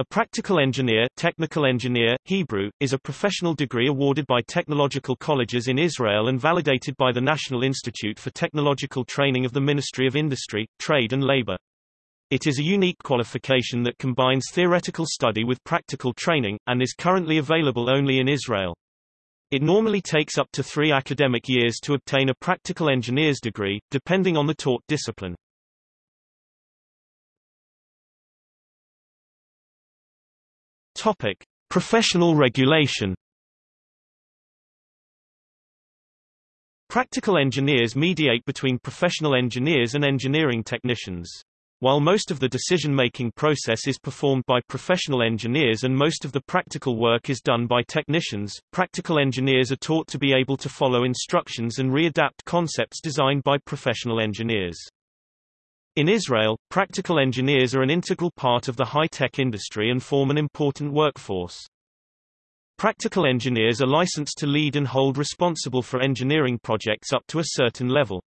A practical engineer, technical engineer, Hebrew, is a professional degree awarded by technological colleges in Israel and validated by the National Institute for Technological Training of the Ministry of Industry, Trade and Labor. It is a unique qualification that combines theoretical study with practical training, and is currently available only in Israel. It normally takes up to three academic years to obtain a practical engineer's degree, depending on the taught discipline. Topic: Professional regulation. Practical engineers mediate between professional engineers and engineering technicians. While most of the decision-making process is performed by professional engineers and most of the practical work is done by technicians, practical engineers are taught to be able to follow instructions and readapt concepts designed by professional engineers. In Israel, practical engineers are an integral part of the high-tech industry and form an important workforce. Practical engineers are licensed to lead and hold responsible for engineering projects up to a certain level.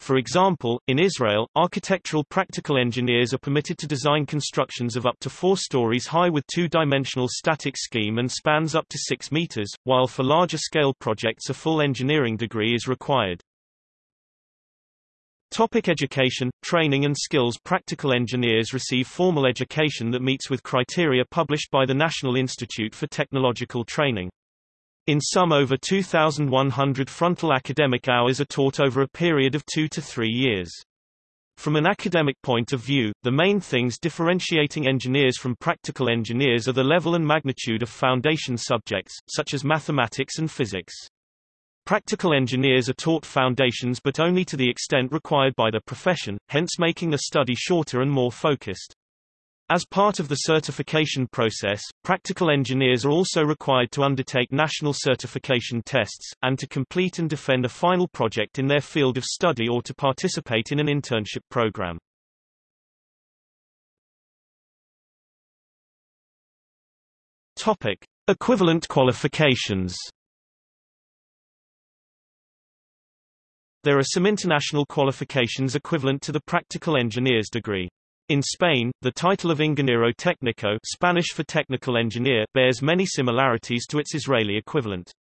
For example, in Israel, architectural practical engineers are permitted to design constructions of up to four stories high with two-dimensional static scheme and spans up to six meters, while for larger-scale projects a full engineering degree is required. Topic education, training and skills Practical engineers receive formal education that meets with criteria published by the National Institute for Technological Training. In some over 2,100 frontal academic hours are taught over a period of two to three years. From an academic point of view, the main things differentiating engineers from practical engineers are the level and magnitude of foundation subjects, such as mathematics and physics. Practical engineers are taught foundations but only to the extent required by the profession, hence making the study shorter and more focused. As part of the certification process, practical engineers are also required to undertake national certification tests, and to complete and defend a final project in their field of study or to participate in an internship program. Topic. Equivalent qualifications There are some international qualifications equivalent to the practical engineer's degree. In Spain, the title of ingeniero técnico Spanish for technical engineer bears many similarities to its Israeli equivalent.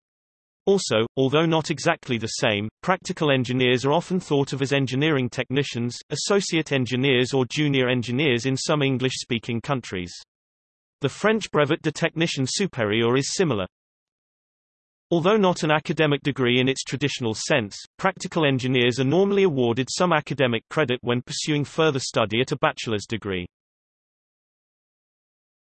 Also, although not exactly the same, practical engineers are often thought of as engineering technicians, associate engineers or junior engineers in some English-speaking countries. The French brevet de technicien supérieur is similar. Although not an academic degree in its traditional sense, practical engineers are normally awarded some academic credit when pursuing further study at a bachelor's degree.